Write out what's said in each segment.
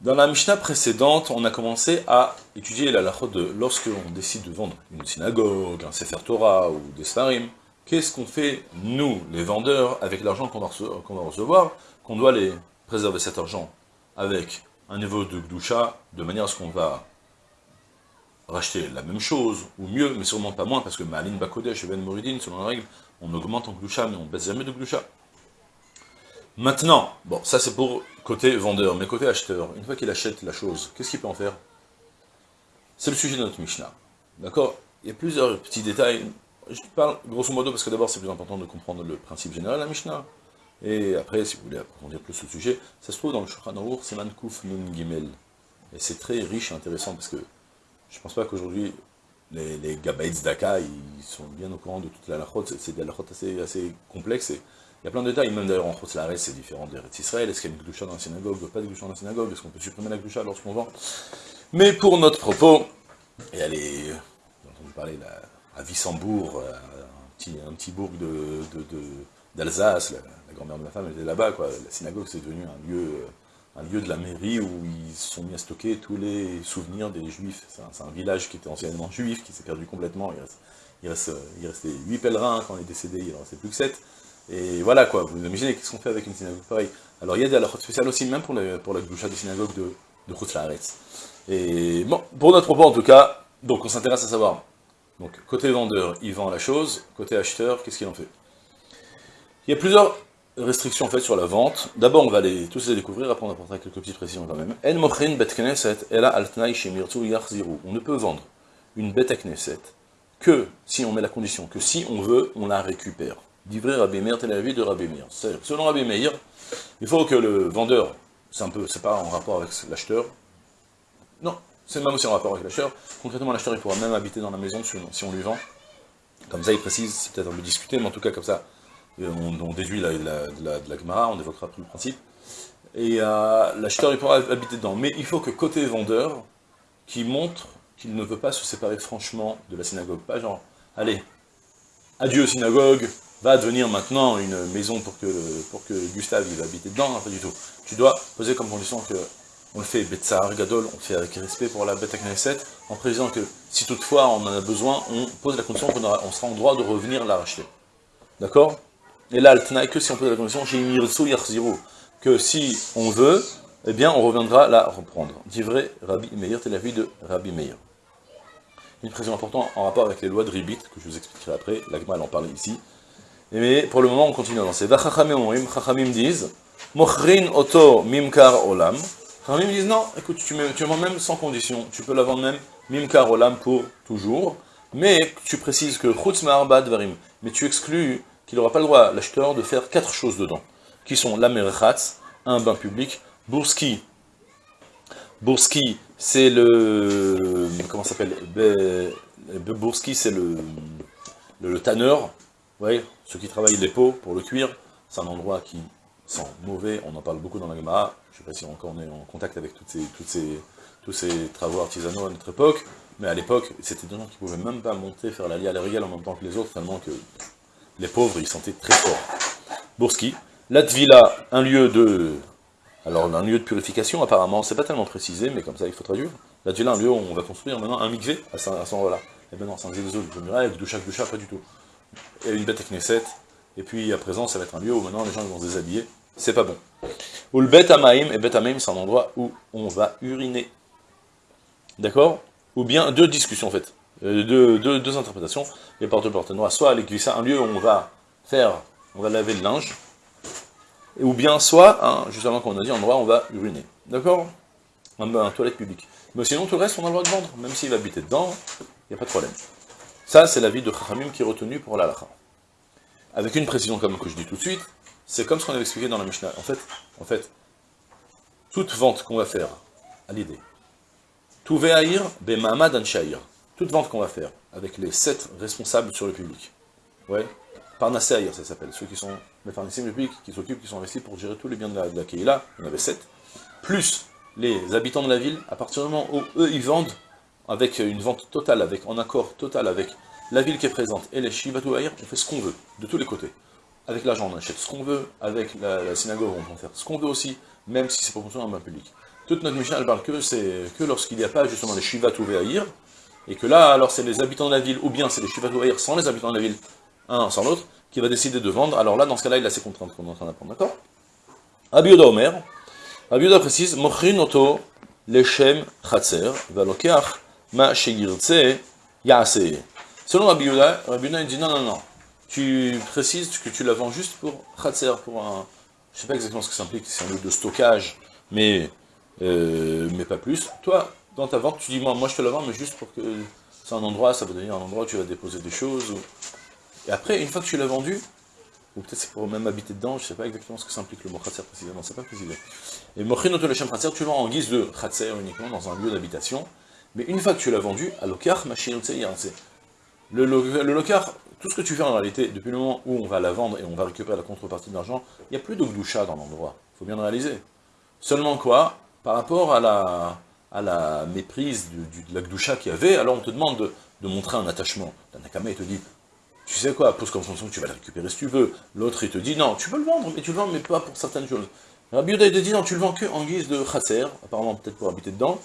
Dans la Mishnah précédente, on a commencé à étudier la lachot de lorsque on décide de vendre une synagogue, un Sefer Torah ou des Sfarim, qu'est-ce qu'on fait, nous, les vendeurs, avec l'argent qu'on va, recevoir, qu'on doit les préserver cet argent avec un niveau de Gdusha, de manière à ce qu'on va racheter la même chose, ou mieux, mais sûrement pas moins, parce que Malin Bakodesh et Ben Moridin, selon la règle, on augmente en Gdusha, mais on baisse jamais de Gdusha. Maintenant, bon, ça c'est pour côté vendeur, mais côté acheteur, une fois qu'il achète la chose, qu'est-ce qu'il peut en faire? C'est le sujet de notre Mishnah. D'accord? Il y a plusieurs petits détails. Je parle grosso modo parce que d'abord c'est plus important de comprendre le principe général de la Mishnah. Et après, si vous voulez approfondir plus le sujet, ça se trouve dans le Shulchan Aruch, c'est Mankouf Nun Gimel. Et c'est très riche et intéressant parce que je pense pas qu'aujourd'hui les, les Gabaïts d'Aka, ils sont bien au courant de toute la lachot, c'est des lachot assez, assez complexes et il y a plein de détails, même d'ailleurs en Chotz c'est différent des Israël, est-ce qu'il y a une gloucha dans la synagogue, pas de gloucha dans la synagogue, est-ce qu'on peut supprimer la gloucha lorsqu'on vend? Mais pour notre propos, et allez, j'ai entendu parler à Vissembourg, euh, un petit, bourg d'Alsace, de, de, la, grand-mère de ma femme était là-bas, la synagogue c'est devenu un lieu, un lieu de la mairie où ils se sont mis à stocker tous les souvenirs des juifs, c'est un, village qui était anciennement juif, qui s'est perdu complètement, il, reste, il, reste, il restait 8 pèlerins quand on est décédé, il en restait plus que 7, et voilà quoi, vous imaginez qu'est-ce qu'on fait avec une synagogue pareille. Alors il y a des halachot spéciales aussi, même pour, la, la des synagogues de, de Et bon, pour notre propos en tout cas, donc on s'intéresse à savoir, donc côté vendeur, il vend la chose, côté acheteur, qu'est-ce qu'il en fait? Il y a plusieurs restrictions en fait sur la vente. D'abord on va les, tous les découvrir, après on apportera quelques petites précisions quand même. En mochrin bet knesset, ela altnai shemirtu yachziru. On ne peut vendre une à knesset que si on met la condition, que si on veut, on la récupère d'ivrer Rabbi Meir, tel avis de Rabbi Meir. Selon Rabbi Meir, il faut que le vendeur, c'est un peu, c'est pas en rapport avec l'acheteur, non, c'est même aussi en rapport avec l'acheteur, concrètement l'acheteur il pourra même habiter dans la maison si on lui vend, comme ça il précise, c'est peut-être un peu discuté, mais en tout cas comme ça, euh, on, déduit de la Gemara, on évoquera plus le principe, et euh, l'acheteur il pourra habiter dedans, mais il faut que côté vendeur, qui montre qu'il ne veut pas se séparer franchement de la synagogue, pas genre, allez, adieu synagogue, va devenir maintenant une maison pour que, pour que Gustave il va habiter dedans, pas du tout. Tu dois poser comme condition que on le fait Betsar Gadol, on le fait avec respect pour la Beta Knesset, en précisant que si toutefois on en a besoin, on pose la condition qu'on on sera en droit de revenir la racheter. D'accord? Et là, le que si on pose la condition, que si on veut, eh bien on reviendra la reprendre. Dit vrai, Rabbi Meir, c'est la vie de Rabbi Meir. Une précision importante en rapport avec les lois de Ribit, que je vous expliquerai après, l'Agma en parle ici, mais pour le moment, on continue à lancer. Chachamim disent, Mochrin oto mimkar olam. Chachamim disent, non, écoute, tu, tu vends même sans condition. Tu peux la vendre même mimkar olam pour toujours. Mais tu précises que chutz varim. Mais tu exclus qu'il n'aura pas le droit, l'acheteur, de faire quatre choses dedans. Qui sont la merchatz, un bain public, bourski. Bourski, c'est le... Comment s'appelle? Bourski, c'est le, le, tanneur voyez, ceux qui travaillent les peaux pour le cuir, c'est un endroit qui sent mauvais, on en parle beaucoup dans la Gemara, je ne sais pas si encore on est en contact avec ces, ces, tous ces travaux artisanaux à notre époque, mais à l'époque, c'était des gens qui ne pouvaient même pas monter, faire la lia à régale en même temps que les autres, tellement que les pauvres, ils sentaient très fort. Bourski, Latvila, un lieu de... Alors, un lieu de purification, apparemment, c'est pas tellement précisé, mais comme ça, il faut traduire. Latvila, un lieu où on va construire maintenant un mikvé à ce, moment-là. Et c'est un zézo de muraille, avec doucha, doucha, pas du tout une bête à Knesset, et puis à présent ça va être un lieu où maintenant les gens vont se déshabiller, c'est pas bon. Ou le bête Amaim, et bête Amaim c'est un endroit où on va uriner. D'accord? Ou bien deux discussions en fait, euh, deux, deux, interprétations, les porte porte soit à un lieu où on va faire, on va laver le linge, ou bien soit, hein, juste avant qu'on a dit, un endroit où on va uriner. D'accord? Un, un toilette publique. Mais sinon tout le reste on a le droit de vendre, même s'il va habiter dedans, il n'y a pas de problème. Ça, c'est l'avis de Chachamim qui est retenu pour l'Alacha. Avec une précision comme que je dis tout de suite, c'est comme ce qu'on avait expliqué dans la Mishnah. En fait, en fait toute vente qu'on va faire à l'idée, Tout ve'ahir be'ma'amad anshair. Toute vente qu'on va faire, avec les sept responsables sur le public. Ouais, Parnassaïr, ça s'appelle, ceux qui sont les pharmaciens publics, qui s'occupent, qui sont investis pour gérer tous les biens de la, de la Keïla, il y en avait sept, plus les habitants de la ville, à partir du moment où eux, ils vendent, avec une vente totale, avec en accord total avec la ville qui est présente et les Shivatouaïr, on fait ce qu'on veut, de tous les côtés. Avec l'argent, on achète ce qu'on veut, avec la, synagogue, on peut faire ce qu'on veut aussi, même si c'est pour construire un bain public. Toute notre mission, elle parle que, c'est que lorsqu'il n'y a pas justement les Shivatouaïr, et que là, alors c'est les habitants de la ville, ou bien c'est les Shivatouaïr sans les habitants de la ville, un sans l'autre, qui va décider de vendre. Alors là, dans ce cas-là, il a ses contraintes qu'on est en train d'apprendre, d'accord? Abiyuda Omer, Abiyuda précise, Mochrin oto leshem chatzer, valokeach ma. Selon Abiyuda, Abiyuda il dit non, non, non, tu précises que tu la vends juste pour chatzer, pour un... Je sais pas exactement ce que ça implique, c'est un lieu de stockage, mais, euh, mais pas plus. Toi, dans ta vente, tu dis, moi, moi je te la vends, mais juste pour que c'est un endroit, ça veut devenir un endroit où tu vas déposer des choses. Et après, une fois que tu l'as vendu, ou peut-être c'est pour même habiter dedans, je sais pas exactement ce que ça implique le mot khatser précisément, c'est pas précisé. Et mochinoto le khatser, tu le vends en guise de khatser uniquement dans un lieu d'habitation, mais une fois que tu l'as vendu, à l'okar, machinotse le, le, le lokar, tout ce que tu fais en réalité, depuis le moment où on va la vendre et on va récupérer la contrepartie de l'argent, il n'y a plus d'ogdoucha dans l'endroit, il faut bien le réaliser. Seulement quoi Par rapport à la, à la méprise de la qu'il y avait, alors on te demande de, de montrer un attachement. La Nakama, il te dit, tu sais quoi, pose comme que tu vas le récupérer si tu veux. L'autre, il te dit, non, tu peux le vendre, mais tu le vends, mais pas pour certaines choses. Rabbi Yehuda, il te dit, non, tu le vends que en guise de chasser, apparemment peut-être pour habiter dedans,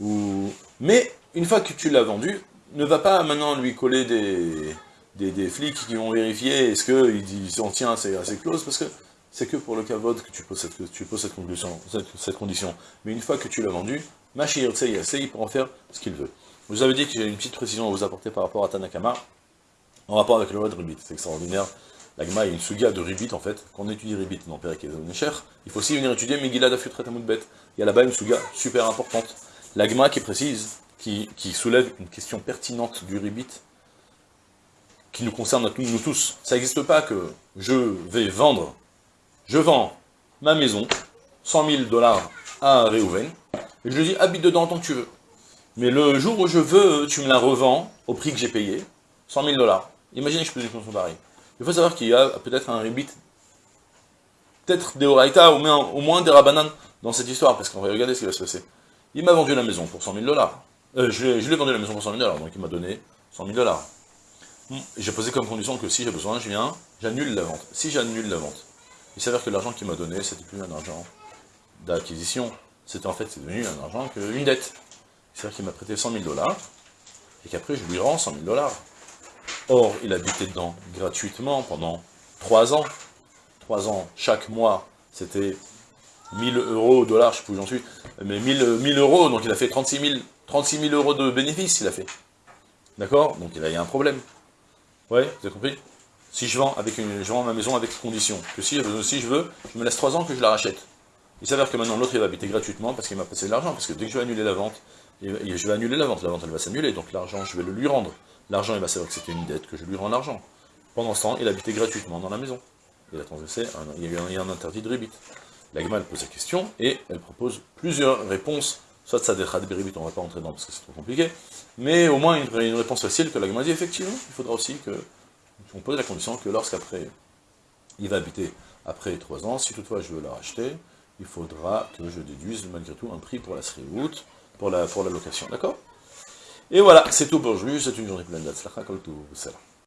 mais une fois que tu l'as vendu, ne va pas maintenant lui coller des, des, flics qui vont vérifier est-ce qu'il en tient à ses, clauses, parce que c'est que pour le cavode que tu poses cette, tu poses cette, condition, cette, condition. Mais une fois que tu l'as vendu, Machir il pour en faire ce qu'il veut. Vous avez dit que j'ai une petite précision à vous apporter par rapport à Tanakama en rapport avec le loi de Ribit. C'est extraordinaire. L'agma est une suga de Ribit, en fait. Quand on étudie Ribit dans Perek et cher, il faut aussi venir étudier Megillah d'Afutret Bet. Il y a là-bas une suga super importante. L'agma qui précise, qui, soulève une question pertinente du Ribit, qui nous concerne à tous, nous tous. Ça n'existe pas que je vais vendre, je vends ma maison, 100 000 dollars à Réhouven, et je lui dis, habite dedans tant que tu veux. Mais le jour où je veux, tu me la revends au prix que j'ai payé, 100 000 dollars. Imaginez que je pose une fonction pareille. Il faut savoir qu'il y a peut-être un ribit, peut-être des Horaïta, ou au moins des Rabanan dans cette histoire, parce qu'on va regarder ce qui va se passer. Il m'a vendu la maison pour 100 000 dollars. Euh, je lui ai vendu la maison pour 100 000 dollars, donc il m'a donné 100 000 dollars. J'ai posé comme condition que si j'ai besoin, je viens, j'annule la vente. Si j'annule la vente, il s'avère que l'argent qu'il m'a donné, c'était plus un argent d'acquisition, c'était en fait, devenu un argent qu'une dette. C'est-à-dire qu'il m'a prêté 100 000 dollars, et qu'après je lui rends 100 000 dollars. Or, il habitait dedans gratuitement pendant trois ans. Trois ans, chaque mois, c'était 1000 euros, dollars, je sais plus où j'en suis, mais 1000, 1000 euros, donc il a fait 36 000, 36 euros de bénéfices, il a fait. D'accord? Donc il y a un problème. Ouais, vous avez compris? Si je vends, avec une, je vends ma maison avec condition, que si, si je veux, je me laisse trois ans que je la rachète. Il s'avère que maintenant l'autre il va habiter gratuitement parce qu'il m'a passé de l'argent, parce que dès que je vais annuler la vente, je vais annuler la vente, la vente elle va s'annuler, donc l'argent je vais le lui rendre. L'argent, il va savoir que c'était une dette, que je lui rends l'argent. Pendant ce temps, il habitait gratuitement dans la maison. Il a transgressé, il y a eu un, interdit de rébit. L'agma, elle pose la question, et elle propose plusieurs réponses. Soit de rébit, on ne va pas rentrer dedans parce que c'est trop compliqué, mais au moins une, réponse facile que l'agma dit, effectivement, il faudra aussi que, on pose la condition que lorsqu'après, il va habiter après trois ans, si toutefois je veux la racheter, il faudra que je déduise malgré tout un prix pour la route, pour la, pour la location, d'accord? Et voilà, c'est tout pour aujourd'hui, c'est une journée pleine d'Atzlacha, comme tout, salam.